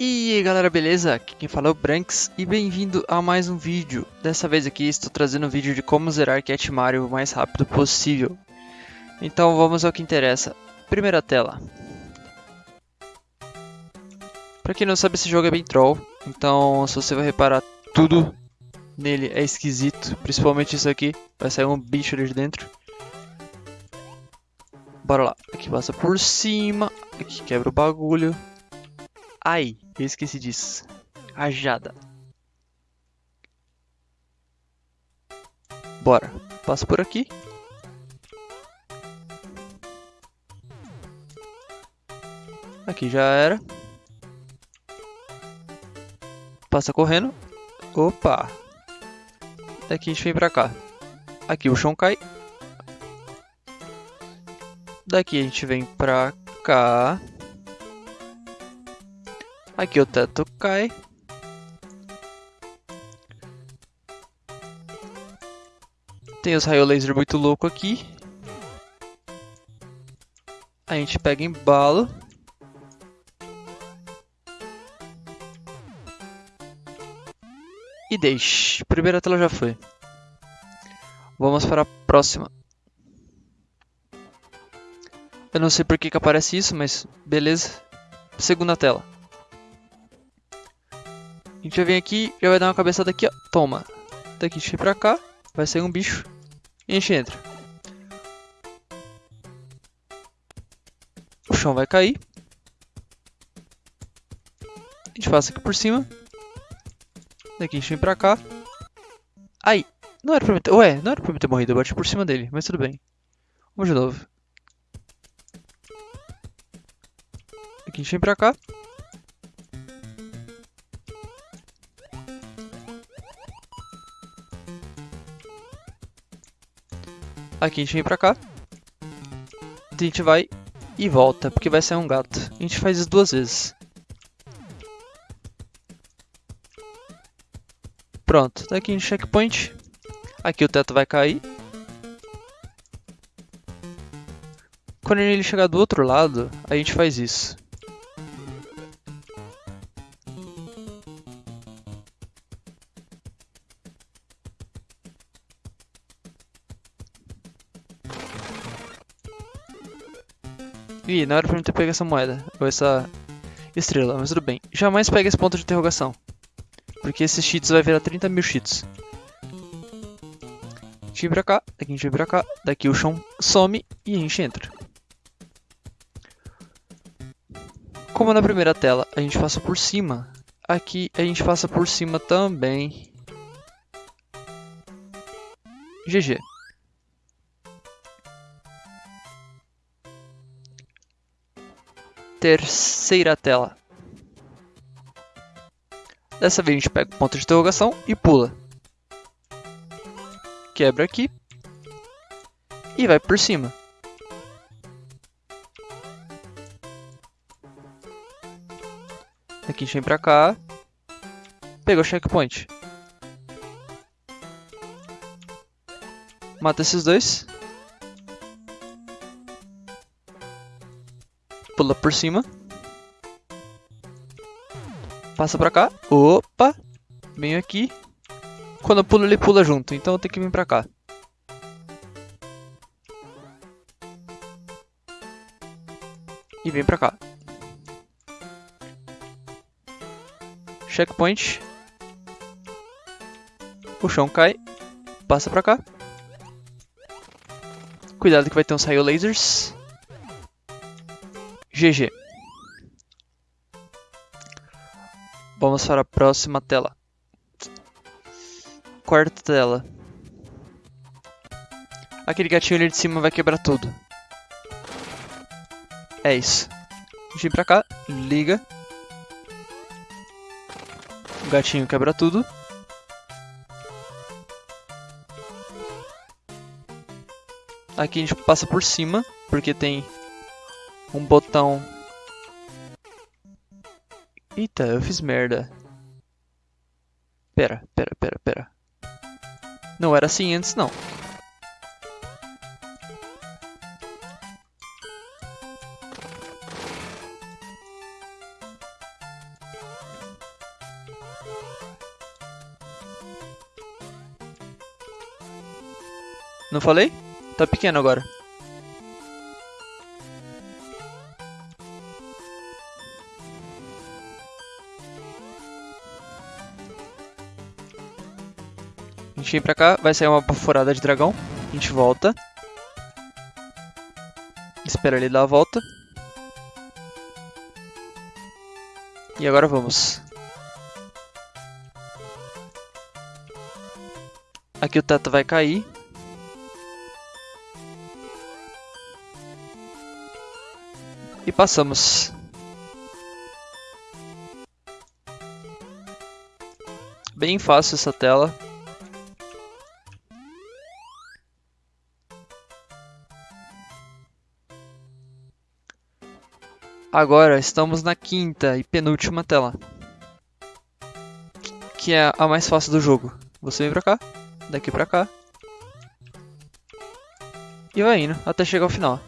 E aí galera, beleza? Aqui quem fala é o Branks e bem-vindo a mais um vídeo. Dessa vez aqui estou trazendo um vídeo de como zerar Cat Mario o mais rápido possível. Então vamos ao que interessa. Primeira tela. Pra quem não sabe, esse jogo é bem troll, então se você vai reparar tudo nele é esquisito, principalmente isso aqui, vai sair um bicho ali de dentro. Bora lá, aqui passa por cima, aqui quebra o bagulho. Ai, eu esqueci disso. Rajada. Bora, passa por aqui. Aqui já era. Passa correndo. Opa! Daqui a gente vem pra cá. Aqui o chão cai. Daqui a gente vem pra cá. Aqui o teto cai. Tem os raio laser muito louco aqui. A gente pega embalo. E deixe. Primeira tela já foi. Vamos para a próxima. Eu não sei por que, que aparece isso, mas beleza. Segunda tela. Gente já vem aqui, já vai dar uma cabeçada aqui, ó. Toma. Daqui a gente vem pra cá, vai sair um bicho. E a gente entra. O chão vai cair. A gente passa aqui por cima. Daqui a gente vem pra cá. Ai, não era pra mim ter... Ué, não era pra mim ter morrido, eu bati por cima dele, mas tudo bem. Vamos de novo. Aqui a gente vem pra cá. Aqui a gente vem pra cá. A gente vai e volta, porque vai sair um gato. A gente faz isso duas vezes. Pronto, tá aqui em checkpoint. Aqui o teto vai cair. Quando ele chegar do outro lado, a gente faz isso. Ih, não era pra mim ter pego essa moeda, ou essa estrela, mas tudo bem. Jamais pegue esse ponto de interrogação. Porque esses cheats vai virar 30 mil cheats. A gente vem pra cá, daqui a gente vem pra cá, daqui o chão some e a gente entra. Como na primeira tela a gente passa por cima, aqui a gente passa por cima também. GG. Terceira tela. Dessa vez a gente pega o ponto de interrogação e pula. Quebra aqui. E vai por cima. Aqui a gente vem pra cá. Pegou o checkpoint. Mata esses dois. Pula por cima. Passa pra cá. Opa! Vem aqui. Quando eu pulo, ele pula junto. Então eu tenho que vir pra cá. E vem pra cá. Checkpoint. O chão cai. Passa pra cá. Cuidado que vai ter uns raio lasers. GG. Vamos para a próxima tela. Quarta tela. Aquele gatinho ali de cima vai quebrar tudo. É isso. Vem pra cá, liga. O gatinho quebra tudo. Aqui a gente passa por cima, porque tem um botão. Eita, eu fiz merda. Pera, pera, pera, pera. Não era assim antes, não. Não falei? Tá pequeno agora. A gente vem pra cá, vai sair uma baforada de dragão. A gente volta. Espera ele dar a volta. E agora vamos. Aqui o teto vai cair. E passamos. Bem fácil essa tela. Agora estamos na quinta e penúltima tela. Que é a mais fácil do jogo. Você vem pra cá, daqui pra cá. E vai indo até chegar ao final.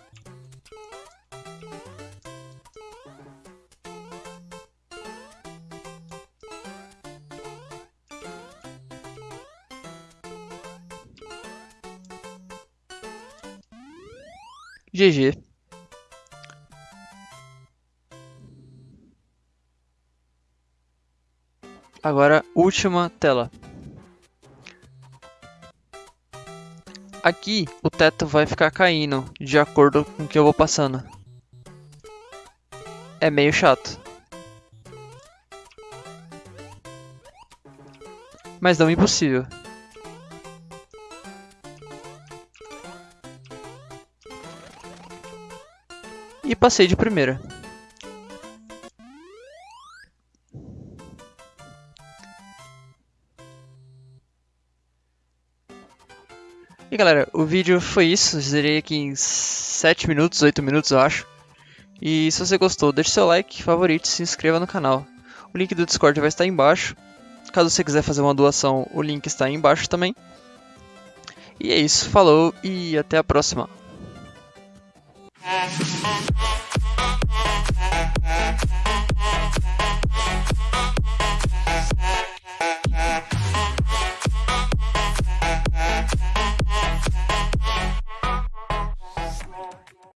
GG. Agora, última tela. Aqui, o teto vai ficar caindo, de acordo com o que eu vou passando. É meio chato. Mas não impossível. E passei de primeira. Galera, o vídeo foi isso, zerei aqui em 7 minutos, 8 minutos eu acho. E se você gostou, deixe seu like, favorito e se inscreva no canal. O link do Discord vai estar aí embaixo. Caso você quiser fazer uma doação, o link está aí embaixo também. E é isso, falou e até a próxima.